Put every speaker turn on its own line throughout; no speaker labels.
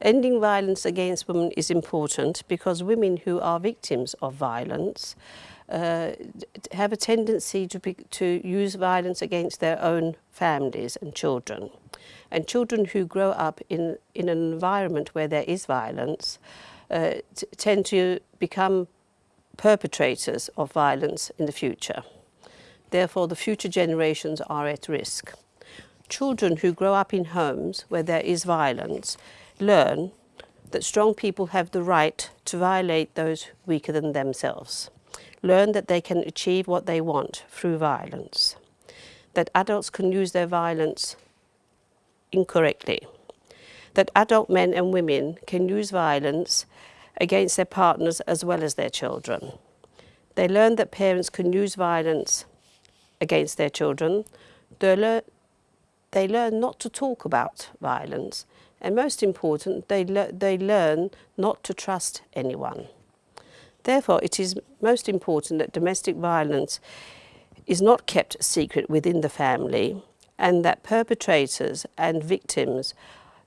Ending violence against women is important because women who are victims of violence uh, have a tendency to, be, to use violence against their own families and children. And children who grow up in, in an environment where there is violence uh, tend to become perpetrators of violence in the future. Therefore, the future generations are at risk. Children who grow up in homes where there is violence learn that strong people have the right to violate those weaker than themselves, learn that they can achieve what they want through violence, that adults can use their violence incorrectly, that adult men and women can use violence against their partners as well as their children. They learn that parents can use violence against their children. They learn, they learn not to talk about violence and most important, they, le they learn not to trust anyone. Therefore, it is most important that domestic violence is not kept secret within the family and that perpetrators and victims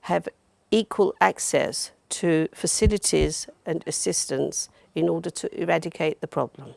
have equal access to facilities and assistance in order to eradicate the problem.